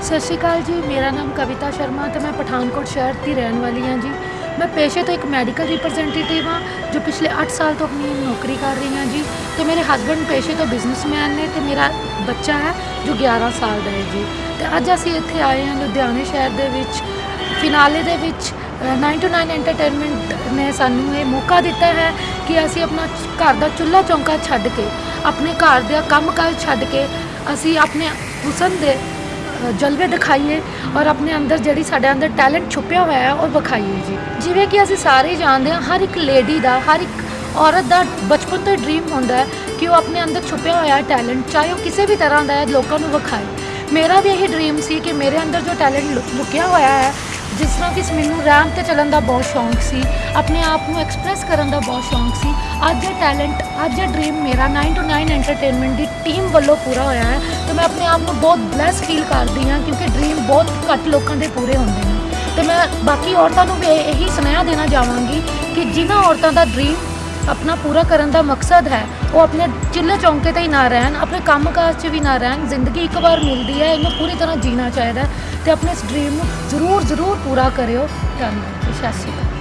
ਸਤਿ ਸ਼੍ਰੀ ਅਕਾਲ ਜੀ ਮੇਰਾ ਨਾਮ ਕਵਿਤਾ ਸ਼ਰਮਾ ਤੇ ਮੈਂ ਪਠਾਨਕੋਟ ਸ਼ਹਿਰ ਦੀ ਰਹਿਣ ਵਾਲੀ ਹਾਂ ਜੀ। ਮੈਂ ਪੇਸ਼ੇ ਤੋਂ ਇੱਕ ਮੈਡੀਕਲ ਰਿਪਰੈਜ਼ੈਂਟੇਟਿਵ ਹਾਂ ਜੋ ਪਿਛਲੇ 8 ਸਾਲ ਤੋਂ ਆਪਣੀ ਨੌਕਰੀ ਕਰ ਰਹੀ ਹਾਂ ਜੀ। ਤੇ ਮੇਰੇ ਹਸਬੰਡ ਪੇਸ਼ੇ ਤੋਂ ਬਿਜ਼ਨਸਮੈਨ ਨੇ ਤੇ ਮੇਰਾ ਬੱਚਾ ਹੈ ਜੋ 11 ਸਾਲ ਦਾ ਹੈ ਜੀ। ਤੇ ਅੱਜ ਅਸੀਂ ਇੱਥੇ ਆਏ ਹਾਂ ਲੁਧਿਆਣੇ ਸ਼ਹਿਰ ਦੇ ਵਿੱਚ ਫਿਨਾਲੇ ਦੇ ਵਿੱਚ ਅ, 929 ਐਂਟਰਟੇਨਮੈਂਟ ਨੇ ਸਾਨੂੰ ਇਹ ਮੌਕਾ ਦਿੱਤਾ ਹੈ ਕਿ ਅਸੀਂ ਆਪਣਾ ਘਰ ਦਾ ਚੁੱਲ੍ਹਾ ਚੌਂਕਾ ਛੱਡ ਕੇ ਆਪਣੇ ਘਰ ਦਾ ਕੰਮਕਾਜ ਛੱਡ ਕੇ ਅਸੀਂ ਆਪਣੇ ਹੁਸਨ ਦੇ ਜਲਵੇ ਦਿਖਾਈਏ ਔਰ ਆਪਣੇ ਅੰਦਰ ਜਿਹੜੀ ਸਾਡੇ ਅੰਦਰ ਟੈਲੈਂਟ ਛੁਪਿਆ ਹੋਇਆ ਹੈ, ਉਹ ਵਿਖਾਈਏ ਜੀ। ਜਿਵੇਂ ਕਿ ਅਸੀਂ ਸਾਰੇ ਜਾਣਦੇ ਹਾਂ, ਹਰ ਇੱਕ ਲੇਡੀ ਦਾ, ਹਰ ਇੱਕ ਔਰਤ ਦਾ ਬਚਪਨ ਤੋਂ ਡ੍ਰੀਮ ਹੁੰਦਾ ਹੈ ਕਿ ਉਹ ਆਪਣੇ ਅੰਦਰ ਛੁਪਿਆ ਹੋਇਆ ਟੈਲੈਂਟ, ਚਾਹੇ ਉਹ ਕਿਸੇ ਵੀ ਤਰ੍ਹਾਂ ਦਾ ਹੈ, ਲੋਕਾਂ ਨੂੰ ਵਿਖਾਏ। ਮੇਰਾ ਵੀ ਇਹੀ ਡ੍ਰੀਮ ਸੀ ਕਿ ਮੇਰੇ ਅੰਦਰ ਜੋ ਟੈਲੈਂਟ ਲੁਕਿਆ ਹੋਇਆ ਹੈ ਜਿਸ ਤਰ੍ਹਾਂ ਕਿ ਮੈਨੂੰ ਰੈਂਪ ਤੇ ਚੱਲਣ ਦਾ ਬਹੁਤ ਸ਼ੌਂਕ ਸੀ, ਆਪਣੇ ਆਪ ਨੂੰ ਐਕਸਪ੍ਰੈਸ ਕਰਨ ਦਾ ਬਹੁਤ ਸ਼ੌਂਕ ਸੀ। ਅੱਜ ਇਹ ਟੈਲੈਂਟ ਅੱਜ ਇਹ ਡ੍ਰੀਮ ਮੇਰਾ 9 to 9 ਐਂਟਰਟੇਨਮੈਂਟ ਦੀ ਟੀਮ ਵੱਲੋਂ ਪੂਰਾ ਹੋਇਆ ਹੈ। ਤੇ ਮੈਂ ਆਪਣੇ ਆਪ ਨੂੰ ਬਹੁਤ ਬਲੈਸ ਫੀਲ ਕਰਦੀ ਹਾਂ ਕਿਉਂਕਿ ਡ੍ਰੀਮ ਬਹੁਤ ਘੱਟ ਲੋਕਾਂ ਦੇ ਪੂਰੇ ਹੁੰਦੇ ਨੇ। ਤੇ ਮੈਂ ਬਾਕੀ ਔਰਤਾਂ ਨੂੰ ਵੀ ਇਹੀ ਸੁਨੇਹਾ ਦੇਣਾ ਚਾਹਾਂਗੀ ਕਿ ਜਿਨ੍ਹਾਂ ਔਰਤਾਂ ਦਾ ਡ੍ਰੀਮ ਆਪਣਾ ਪੂਰਾ ਕਰਨ ਦਾ ਮਕਸਦ ਹੈ, ਉਹ ਆਪਣੇ ਚਿੱਲੇ ਚੌਂਕੇ ਤੇ ਹੀ ਨਾ ਰਹਿਣ, ਆਪਣੇ ਕੰਮਕਾਜ 'ਚ ਵੀ ਨਾ ਰਹਿਣ, ਜ਼ਿੰਦਗੀ ਇੱਕ ਵਾਰ ਮਿਲਦੀ ਹੈ, ਇਹਨੂੰ ਪੂਰੀ ਤਰ੍ਹਾਂ ਜੀਣਾ ਚਾਹੀਦਾ ਤੇ ਆਪਣੇ ਇਸ ਡ੍ਰੀਮ ਨੂੰ ਜ਼ਰੂਰ ਜ਼ਰੂਰ ਪੂਰਾ ਕਰਿਓ। ਧੰਨਵਾਦ ਜੀ, ਸਤਿ ਸ਼੍ਰੀ ਅਕਾਲ।